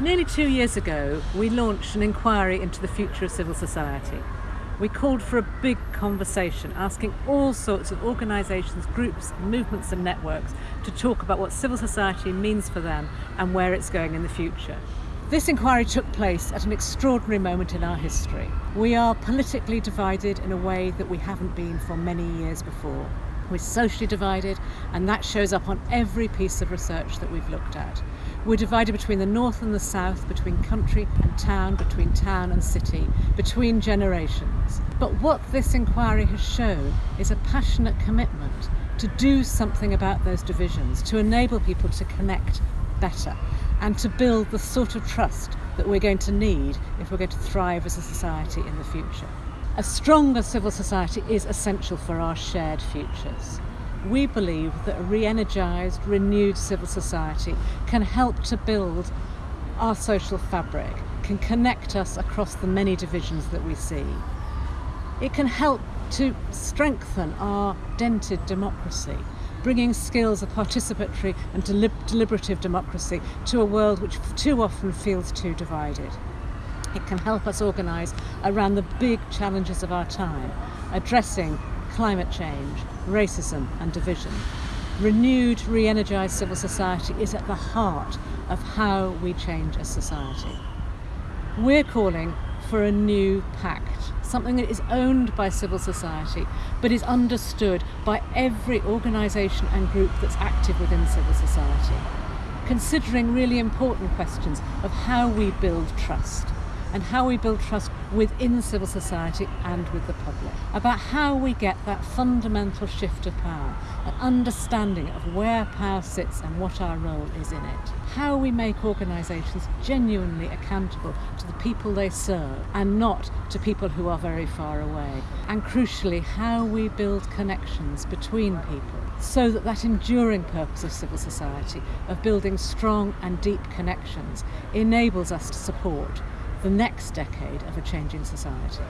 Nearly two years ago, we launched an inquiry into the future of civil society. We called for a big conversation, asking all sorts of organisations, groups, movements and networks to talk about what civil society means for them and where it's going in the future. This inquiry took place at an extraordinary moment in our history. We are politically divided in a way that we haven't been for many years before. We're socially divided and that shows up on every piece of research that we've looked at. We're divided between the north and the south, between country and town, between town and city, between generations. But what this inquiry has shown is a passionate commitment to do something about those divisions, to enable people to connect better and to build the sort of trust that we're going to need if we're going to thrive as a society in the future. A stronger civil society is essential for our shared futures. We believe that a re-energised, renewed civil society can help to build our social fabric, can connect us across the many divisions that we see. It can help to strengthen our dented democracy, bringing skills of participatory and deliberative democracy to a world which too often feels too divided. It can help us organise around the big challenges of our time, addressing climate change, racism and division. Renewed, re-energised civil society is at the heart of how we change a society. We're calling for a new pact, something that is owned by civil society but is understood by every organisation and group that's active within civil society, considering really important questions of how we build trust, and how we build trust within civil society and with the public. About how we get that fundamental shift of power, an understanding of where power sits and what our role is in it. How we make organisations genuinely accountable to the people they serve and not to people who are very far away. And crucially, how we build connections between people so that that enduring purpose of civil society, of building strong and deep connections, enables us to support the next decade of a changing society.